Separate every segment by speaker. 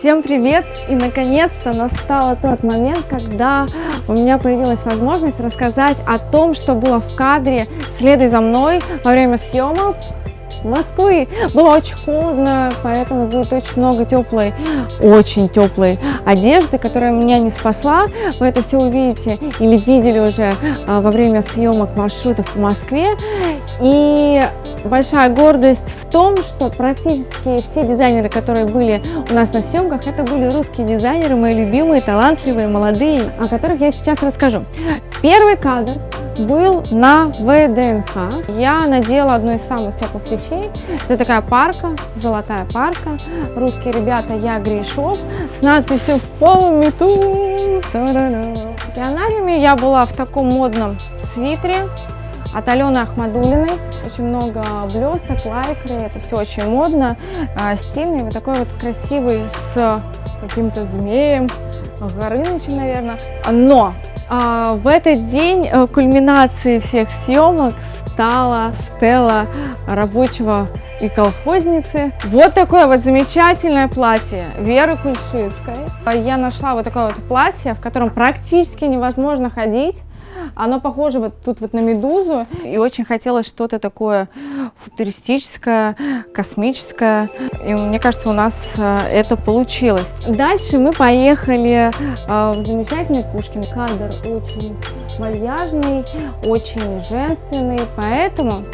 Speaker 1: Всем привет! И наконец-то настал тот момент, когда у меня появилась возможность рассказать о том, что было в кадре «Следуй за мной» во время съемок Москвы. Было очень холодно, поэтому будет очень много теплой, очень теплой одежды, которая меня не спасла. Вы это все увидите или видели уже а, во время съемок маршрутов по Москве. И большая гордость в том, что практически все дизайнеры, которые были у нас на съемках, это были русские дизайнеры, мои любимые, талантливые, молодые, о которых я сейчас расскажу. Первый кадр был на ВДНХ. Я надела одну из самых теплых вещей. Это такая парка, золотая парка. Русские ребята, я Гришов, с надписью «Follow me to...» В я была в таком модном свитере от Алены Ахмадулиной. Очень много блесток, лайкры, это все очень модно, а, стильный. Вот такой вот красивый с каким-то змеем, Горынычем, наверное. Но а, в этот день э, кульминацией всех съемок стала стела рабочего и колхозницы. Вот такое вот замечательное платье Веры Кульшицкой. Я нашла вот такое вот платье, в котором практически невозможно ходить. Оно похоже вот тут вот на медузу, и очень хотелось что-то такое футуристическое, космическое. И мне кажется, у нас э, это получилось. Дальше мы поехали э, в замечательный Пушкин. Кадр очень вальяжный, очень женственный, поэтому...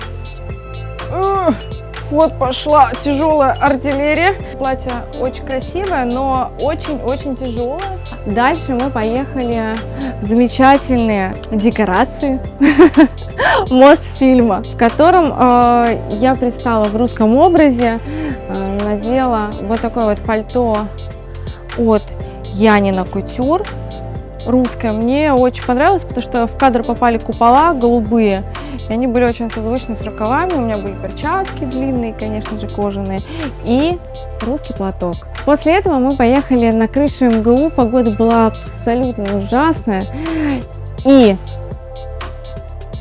Speaker 1: Вот пошла тяжелая артиллерия. Платье очень красивое, но очень-очень тяжелое. Дальше мы поехали в замечательные декорации Мосфильма, в котором э, я предстала в русском образе, э, надела вот такое вот пальто от Янина Кутюр русское. Мне очень понравилось, потому что в кадр попали купола голубые, и они были очень созвучны с рукавами. У меня были перчатки длинные, конечно же, кожаные, и русский платок. После этого мы поехали на крышу МГУ. Погода была абсолютно ужасная. И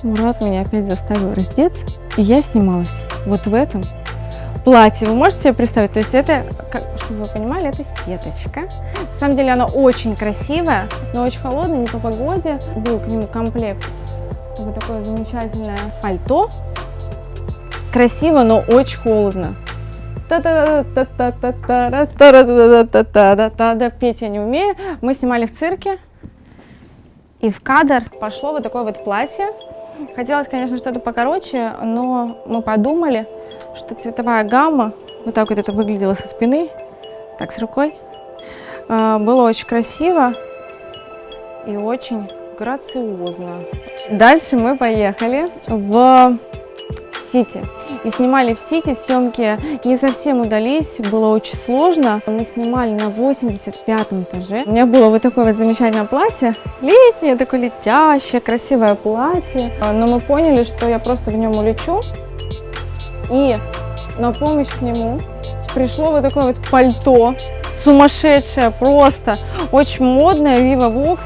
Speaker 1: Мурат меня опять заставил раздеться, и я снималась вот в этом платье. Вы можете себе представить? То есть это, чтобы вы понимали, это сеточка. На самом деле она очень красивая, но очень холодная, не по погоде. Был к нему комплект вот такое замечательное пальто. Красиво, но очень холодно. Петь я не умею. Мы снимали в цирке. И в кадр пошло вот такое вот платье. Хотелось, конечно, что-то покороче, но мы подумали, что цветовая гамма, вот так вот это выглядело со спины, так с рукой, было очень красиво и очень грациозно. Дальше мы поехали в Сити. И снимали в Сити, съемки не совсем удались, было очень сложно. Мы снимали на 85 этаже. У меня было вот такое вот замечательное платье, летнее, такое летящее, красивое платье. Но мы поняли, что я просто в нем улечу. И на помощь к нему пришло вот такое вот пальто, сумасшедшее просто, очень модное, Viva Vox.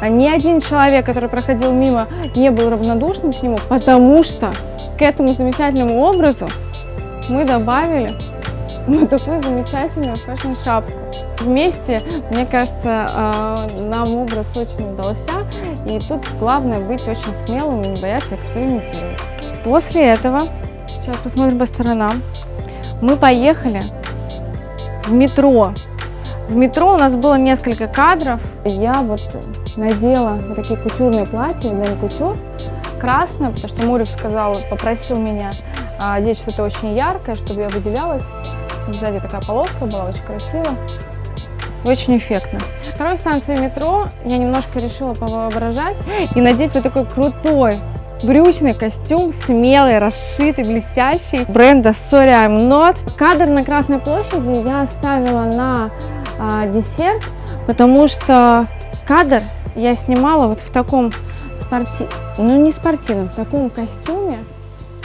Speaker 1: А ни один человек, который проходил мимо, не был равнодушным к нему, потому что к этому замечательному образу мы добавили вот такую замечательную фэшн-шапку. Вместе, мне кажется, а, нам образ очень удался, и тут главное быть очень смелым и не бояться экспериментировать. После этого, сейчас посмотрим по сторонам, мы поехали в метро. В метро у нас было несколько кадров. Я вот надела такие кутюрные платья, Дэн Кутюр, красное, потому что Мурик сказал, попросил меня а, одеть что-то очень яркое, чтобы я выделялась. Сзади такая полоска была, очень красиво. Очень эффектно. Второй станции метро я немножко решила повоображать и надеть вот такой крутой брючный костюм, смелый, расшитый, блестящий, бренда Sorry I'm Not. Кадр на Красной площади я оставила на десерт, потому что кадр я снимала вот в таком спортивном, ну не спортивном, в таком костюме,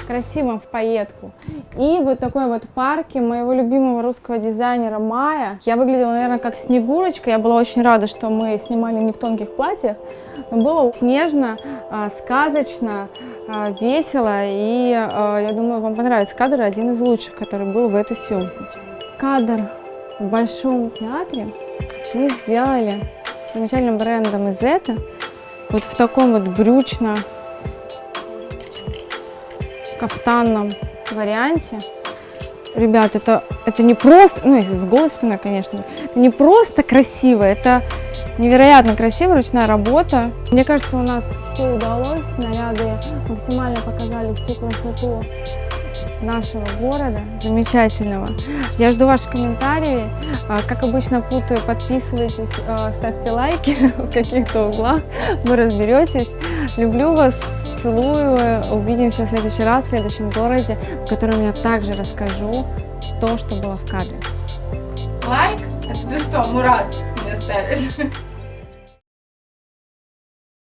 Speaker 1: красивом в пайетку. И вот такой вот парке моего любимого русского дизайнера Майя. Я выглядела, наверное, как Снегурочка. Я была очень рада, что мы снимали не в тонких платьях. Было снежно, а, сказочно, а, весело. И а, я думаю, вам понравится кадр. Один из лучших, который был в эту съемку. Кадр в Большом театре мы сделали замечательным брендом из это вот в таком вот брючно кафтанном варианте. Ребят, это, это не просто, ну, если с голой спиной, конечно, это не просто красиво, это невероятно красиво, ручная работа. Мне кажется, у нас все удалось, снаряды максимально показали всю красоту нашего города, замечательного. Я жду ваши комментарии. А, Как обычно путаю, подписывайтесь, а, ставьте лайки в каких-то углах, вы разберетесь. Люблю вас, целую. Увидимся в следующий раз в следующем городе, в котором я также расскажу то, что было в кадре.
Speaker 2: Лайк? Это ты что, Мурат, мне ставишь?